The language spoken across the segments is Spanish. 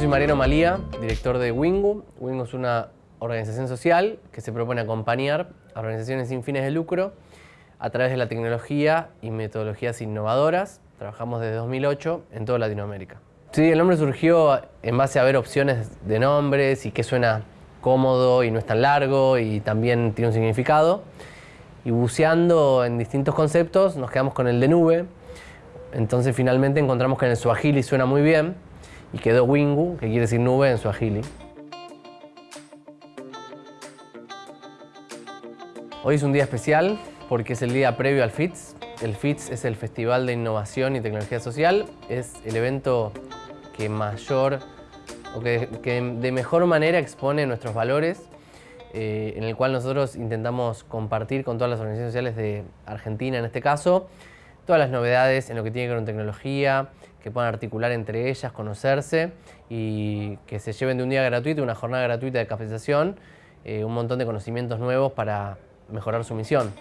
soy Mariano Malía, director de Wingu. Wingu es una organización social que se propone acompañar a organizaciones sin fines de lucro a través de la tecnología y metodologías innovadoras. Trabajamos desde 2008 en toda Latinoamérica. Sí, el nombre surgió en base a ver opciones de nombres y que suena cómodo y no es tan largo y también tiene un significado. Y buceando en distintos conceptos nos quedamos con el de nube. Entonces finalmente encontramos que en el Swahili suena muy bien y quedó Wingu, que quiere decir nube en Swahili. Hoy es un día especial porque es el día previo al FITS. El FITS es el Festival de Innovación y Tecnología Social. Es el evento que mayor o que, de mejor manera expone nuestros valores, eh, en el cual nosotros intentamos compartir con todas las organizaciones sociales de Argentina en este caso, todas las novedades en lo que tiene que ver con tecnología, que puedan articular entre ellas, conocerse y que se lleven de un día gratuito, una jornada gratuita de capacitación, eh, un montón de conocimientos nuevos para mejorar su misión.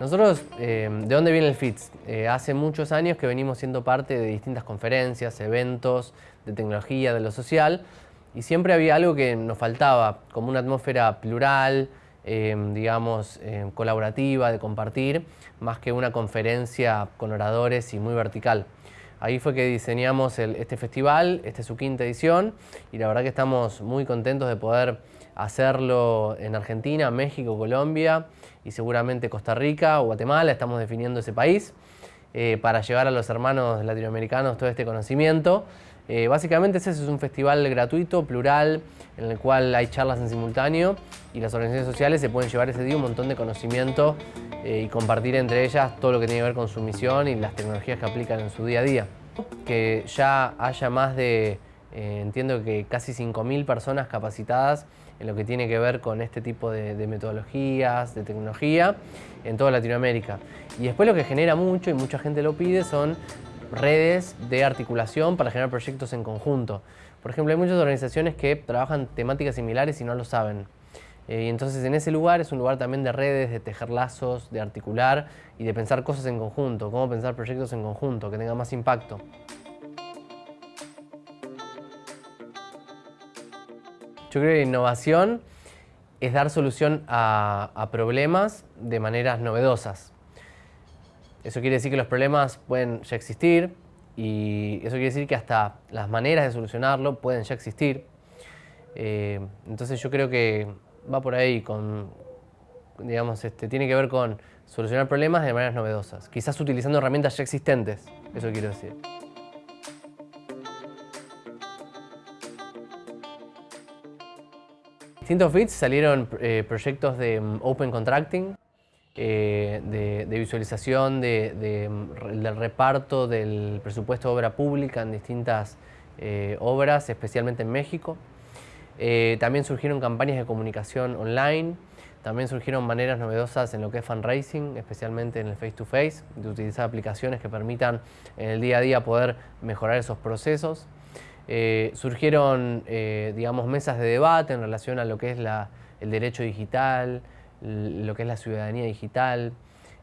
Nosotros, eh, ¿de dónde viene el FITS? Eh, hace muchos años que venimos siendo parte de distintas conferencias, eventos de tecnología, de lo social, y siempre había algo que nos faltaba, como una atmósfera plural, eh, digamos, colaborativa, de compartir, más que una conferencia con oradores y muy vertical. Ahí fue que diseñamos este festival, esta es su quinta edición, y la verdad que estamos muy contentos de poder hacerlo en Argentina, México, Colombia y seguramente Costa Rica o Guatemala, estamos definiendo ese país, eh, para llevar a los hermanos latinoamericanos todo este conocimiento. Eh, básicamente ese es un festival gratuito, plural, en el cual hay charlas en simultáneo y las organizaciones sociales se pueden llevar ese día un montón de conocimiento eh, y compartir entre ellas todo lo que tiene que ver con su misión y las tecnologías que aplican en su día a día. Que ya haya más de, entiendo que casi 5.000 personas capacitadas en lo que tiene que ver con este tipo de, metodologías, de tecnología, en toda Latinoamérica. Y después lo que genera mucho, y mucha gente lo pide, son redes de articulación para generar proyectos en conjunto. Por ejemplo, hay muchas organizaciones que trabajan temáticas similares y no lo saben. Eh, y entonces en ese lugar es un lugar también de redes, de tejer lazos, de articular y de pensar cosas en conjunto, cómo pensar proyectos en conjunto, que tengan más impacto. Yo creo que innovación es dar solución a, problemas de maneras novedosas. Eso quiere decir que los problemas pueden ya existir y eso quiere decir que hasta las maneras de solucionarlo pueden ya existir. Eh, entonces yo creo que va por ahí con, digamos, este, tiene que ver con solucionar problemas de maneras novedosas, quizás utilizando herramientas ya existentes, eso quiero decir. distintos FITs salieron eh, proyectos de mm, Open Contracting, eh, de, visualización mm, del reparto del presupuesto de obra pública en distintas eh, obras, especialmente en México. también surgieron campañas de comunicación online, también surgieron maneras novedosas en lo que es fundraising, especialmente en el face-to-face, -face, de utilizar aplicaciones que permitan en el día a día poder mejorar esos procesos. Eh, surgieron, eh, digamos, mesas de debate en relación a lo que es el derecho digital, lo que es la ciudadanía digital,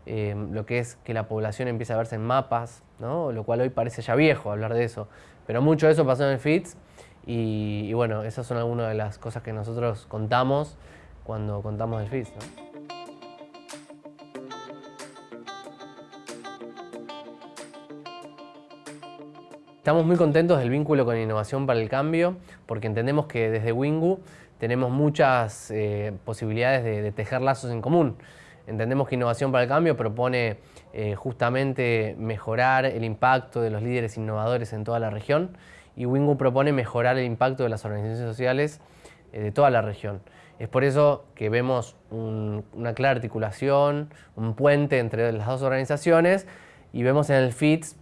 eh, lo que es que la población empieza a verse en mapas, lo cual hoy parece ya viejo hablar de eso, pero mucho de eso pasó en el FITS y, bueno, esas son algunas de las cosas que nosotros contamos cuando contamos el FITS. Estamos muy contentos del vínculo con Innovación para el Cambio porque entendemos que desde Wingu tenemos muchas eh, posibilidades de, tejer lazos en común. Entendemos que Innovación para el Cambio propone eh, justamente mejorar el impacto de los líderes innovadores en toda la región y Wingu propone mejorar el impacto de las organizaciones sociales eh, de toda la región. Es por eso que vemos una clara articulación, un puente entre las dos organizaciones y vemos en el FITS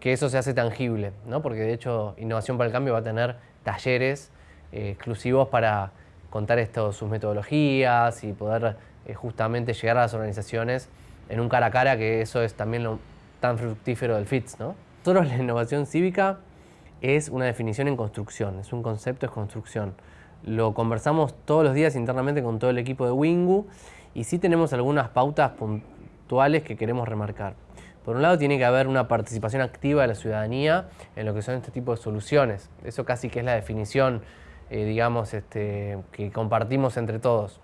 que eso se hace tangible, ¿no? porque de hecho Innovación para el Cambio va a tener talleres eh, exclusivos para contar esto, sus metodologías y poder eh, justamente llegar a las organizaciones en un cara a cara, que eso es también lo tan fructífero del FITS. ¿no? Nosotros la innovación cívica es una definición en construcción, es un concepto, de construcción. Lo conversamos todos los días internamente con todo el equipo de Wingu y sí tenemos algunas pautas puntuales que queremos remarcar. Por un lado tiene que haber una participación activa de la ciudadanía en lo que son este tipo de soluciones. Eso casi que es la definición, eh, digamos, este, que compartimos entre todos.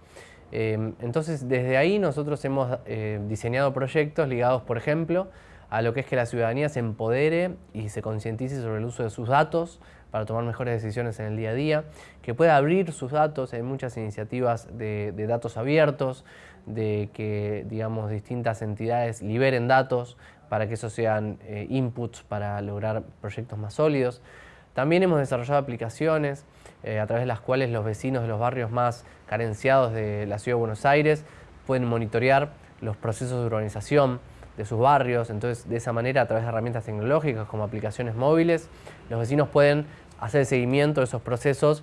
Eh, entonces, desde ahí nosotros hemos eh, diseñado proyectos ligados, por ejemplo, a lo que es que la ciudadanía se empodere y se concientice sobre el uso de sus datos para tomar mejores decisiones en el día a día, que pueda abrir sus datos, hay muchas iniciativas de, datos abiertos, de que digamos, distintas entidades liberen datos para que esos sean inputs para lograr proyectos más sólidos. También hemos desarrollado aplicaciones eh, a través de las cuales los vecinos de los barrios más carenciados de la Ciudad de Buenos Aires pueden monitorear los procesos de urbanización, de sus barrios, entonces de esa manera a través de herramientas tecnológicas como aplicaciones móviles, los vecinos pueden hacer seguimiento de esos procesos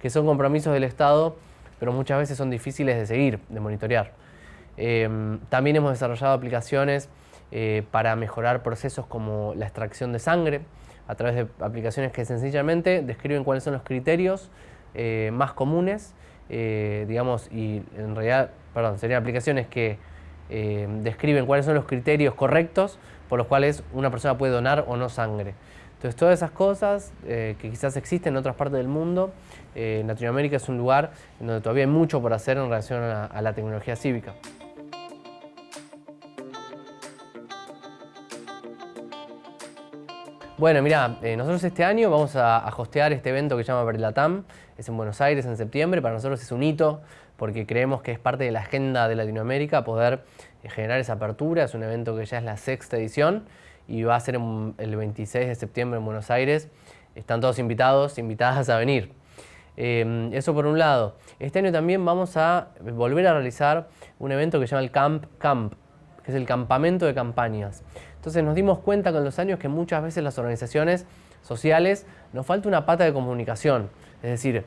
que son compromisos del Estado, pero muchas veces son difíciles de seguir, de monitorear. Em, también hemos desarrollado aplicaciones eh, para mejorar procesos como la extracción de sangre, a través de aplicaciones que sencillamente describen cuáles son los criterios eh, más comunes, eh, digamos, y en realidad, perdón, serían aplicaciones que eh, describen cuáles son los criterios correctos por los cuales una persona puede donar o no sangre. Entonces todas esas cosas que quizás existen en otras partes del mundo, eh, Latinoamérica es un lugar en donde todavía hay mucho por hacer en relación a, la tecnología cívica. Bueno, mira, nosotros este año vamos a, a, hostear este evento que se llama Berlatam, es en Buenos Aires en septiembre, para nosotros es un hito porque creemos que es parte de la agenda de Latinoamérica poder eh, generar esa apertura. Es un evento que ya es la sexta edición y va a ser el 26 de septiembre en Buenos Aires. Están todos invitados, invitadas a venir. Eh, eso por un lado. Este año también vamos a volver a realizar un evento que se llama el Camp Camp, que es el campamento de campañas. Entonces nos dimos cuenta con los años que muchas veces las organizaciones sociales nos falta una pata de comunicación. Es decir,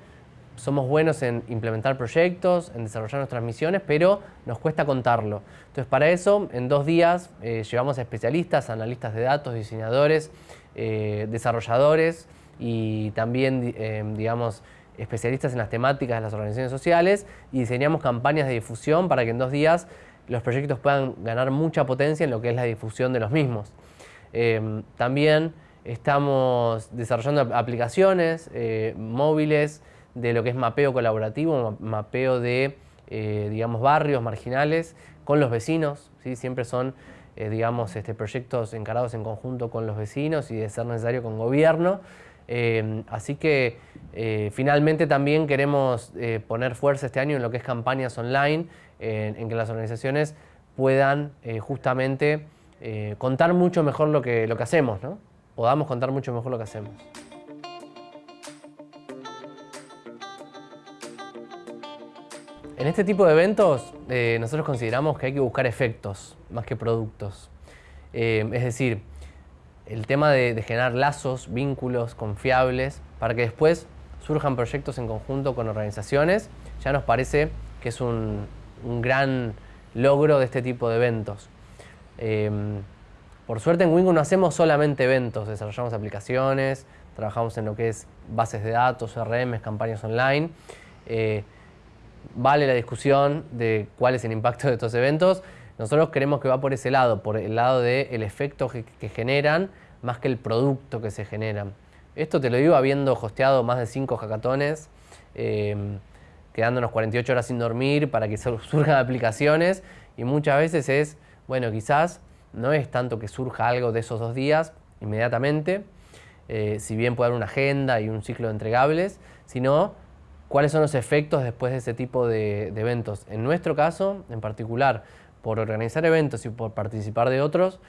somos buenos en implementar proyectos, en desarrollar nuestras misiones, pero nos cuesta contarlo. Entonces, para eso, en dos días eh, llevamos a especialistas, analistas de datos, diseñadores, eh, desarrolladores y también, eh, digamos, especialistas en las temáticas de las organizaciones sociales y diseñamos campañas de difusión para que en dos días los proyectos puedan ganar mucha potencia en lo que es la difusión de los mismos. también estamos desarrollando aplicaciones móviles, de lo que es mapeo colaborativo, mapeo de, eh, digamos, barrios marginales con los vecinos, ¿sí? siempre son, eh, digamos, este, proyectos encarados en conjunto con los vecinos y de ser necesario con gobierno. Eh, así que finalmente también queremos poner fuerza este año en lo que es campañas online, en que las organizaciones puedan justamente contar mucho mejor lo que, lo que hacemos, ¿no? podamos contar mucho mejor lo que hacemos. En este tipo de eventos eh, nosotros consideramos que hay que buscar efectos más que productos. Eh, es decir, el tema de, generar lazos, vínculos confiables para que después surjan proyectos en conjunto con organizaciones, ya nos parece que es un, gran logro de este tipo de eventos. Eh, por suerte en Wingo no hacemos solamente eventos, desarrollamos aplicaciones, trabajamos en lo que es bases de datos, CRM, campañas online vale la discusión de cuál es el impacto de estos eventos. Nosotros creemos que va por ese lado, por el lado del efecto que, generan más que el producto que se genera. Esto te lo digo habiendo hosteado más de cinco hackatones, eh, quedándonos 48 horas sin dormir para que surjan aplicaciones y muchas veces es, bueno, quizás no es tanto que surja algo de esos dos días inmediatamente, eh, si bien puede haber una agenda y un ciclo de entregables, sino cuáles son los efectos después de ese tipo de, eventos. En nuestro caso, en particular, por organizar eventos y por participar de otros,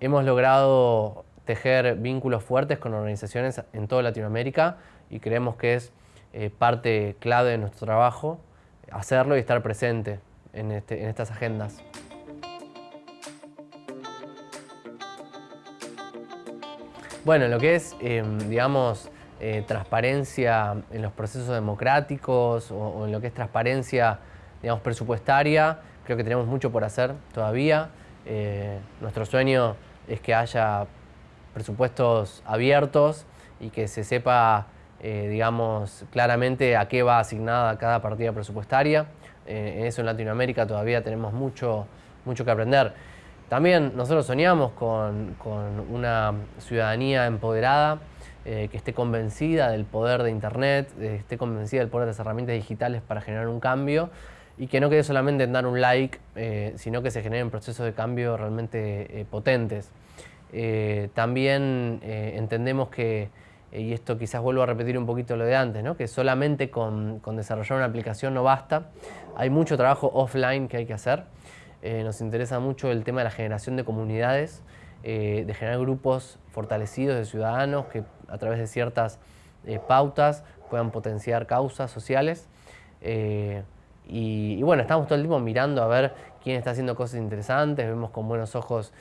hemos logrado tejer vínculos fuertes con organizaciones en toda Latinoamérica y creemos que es eh, parte clave de nuestro trabajo hacerlo y estar presente en, este, estas agendas. Bueno, lo que es, em, digamos, eh, transparencia en los procesos democráticos o, en lo que es transparencia digamos, presupuestaria, creo que tenemos mucho por hacer todavía. Eh, nuestro sueño es que haya presupuestos abiertos y que se sepa eh, digamos, claramente a qué va asignada cada partida presupuestaria. en eso en Latinoamérica todavía tenemos mucho, mucho que aprender. También nosotros soñamos con, una ciudadanía empoderada, eh, que esté convencida del poder de Internet, esté convencida del poder de las herramientas digitales para generar un cambio y que no quede solamente en dar un like, eh, sino que se generen procesos de cambio realmente eh, potentes. también entendemos que, y esto quizás vuelvo a repetir un poquito lo de antes, que solamente con desarrollar una aplicación no basta, hay mucho trabajo offline que hay que hacer. Eh, nos interesa mucho el tema de la generación de comunidades, eh, de generar grupos fortalecidos de ciudadanos que a través de ciertas eh, pautas puedan potenciar causas sociales. Y, bueno, estamos todo el tiempo mirando a ver quién está haciendo cosas interesantes, vemos con buenos ojos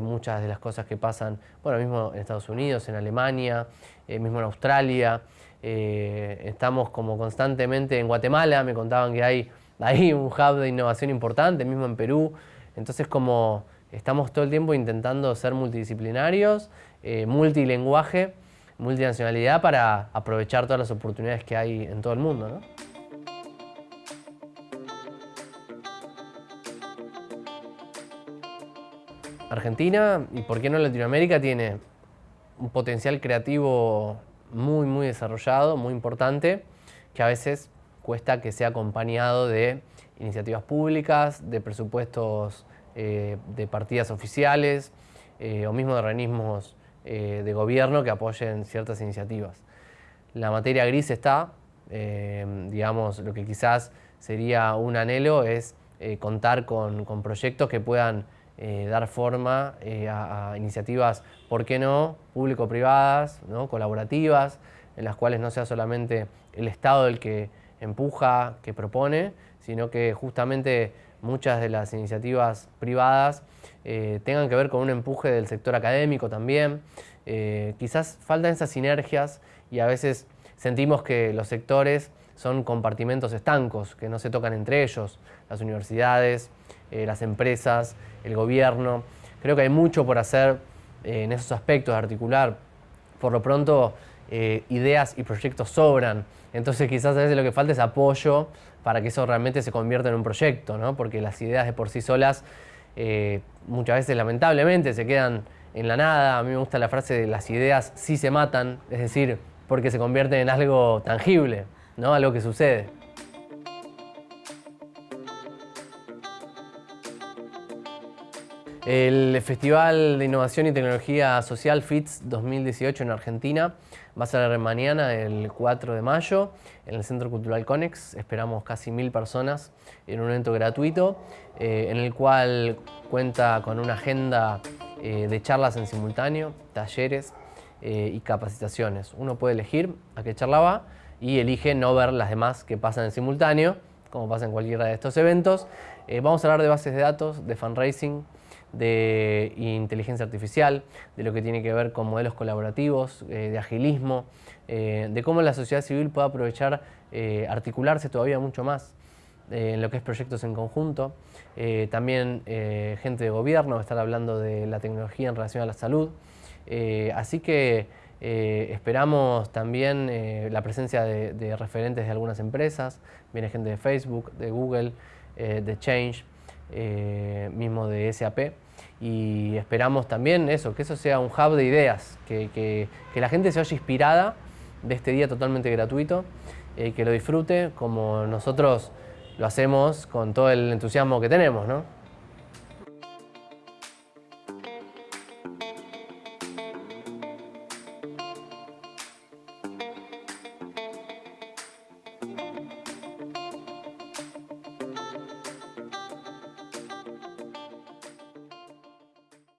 muchas de las cosas que pasan, bueno, mismo en Estados Unidos, en Alemania, mismo en Australia. estamos como constantemente en Guatemala, me contaban que hay hay un hub de innovación importante, mismo en Perú. Entonces, como estamos todo el tiempo intentando ser multidisciplinarios, eh, multilenguaje, multinacionalidad para aprovechar todas las oportunidades que hay en todo el mundo. Argentina, y por qué no Latinoamérica, tiene un potencial creativo muy, muy desarrollado, muy importante, que a veces cuesta que sea acompañado de iniciativas públicas, de presupuestos eh, de partidas oficiales eh, o mismo de organismos eh, de gobierno que apoyen ciertas iniciativas. La materia gris está, digamos, lo que quizás sería un anhelo es contar con, proyectos que puedan dar forma a, iniciativas, ¿por qué no?, público-privadas, ¿no? colaborativas, en las cuales no sea solamente el Estado el que empuja, que propone, sino que justamente muchas de las iniciativas privadas eh, tengan que ver con un empuje del sector académico también. Eh, quizás faltan esas sinergias y a veces sentimos que los sectores son compartimentos estancos, que no se tocan entre ellos, las universidades, eh, las empresas, el gobierno. Creo que hay mucho por hacer en esos aspectos de articular. Por lo pronto, ideas y proyectos sobran. Entonces quizás a veces lo que falta es apoyo para que eso realmente se convierta en un proyecto, ¿no? porque las ideas de por sí solas eh, muchas veces lamentablemente se quedan en la nada. A mí me gusta la frase de las ideas sí se matan, es decir, porque se convierten en algo tangible, ¿no? algo que sucede. El Festival de Innovación y Tecnología Social FITS 2018 en Argentina va a ser mañana, el 4 de mayo, en el Centro Cultural Conex. Esperamos casi mil personas en un evento gratuito, eh, en el cual cuenta con una agenda eh, de charlas en simultáneo, talleres eh, y capacitaciones. Uno puede elegir a qué charla va y elige no ver las demás que pasan en simultáneo, como pasa en cualquiera de estos eventos. vamos a hablar de bases de datos, de fundraising, de inteligencia artificial, de lo que tiene que ver con modelos colaborativos, eh, de agilismo, eh, de cómo la sociedad civil puede aprovechar, eh, articularse todavía mucho más en lo que es proyectos en conjunto. también gente de gobierno va a estar hablando de la tecnología en relación a la salud. así que esperamos también la presencia de, de, referentes de algunas empresas, viene gente de Facebook, de Google, de Change, eh, mismo de SAP y esperamos también eso, que eso sea un hub de ideas, que, la gente se vaya inspirada de este día totalmente gratuito, eh, que lo disfrute como nosotros lo hacemos con todo el entusiasmo que tenemos. ¿no?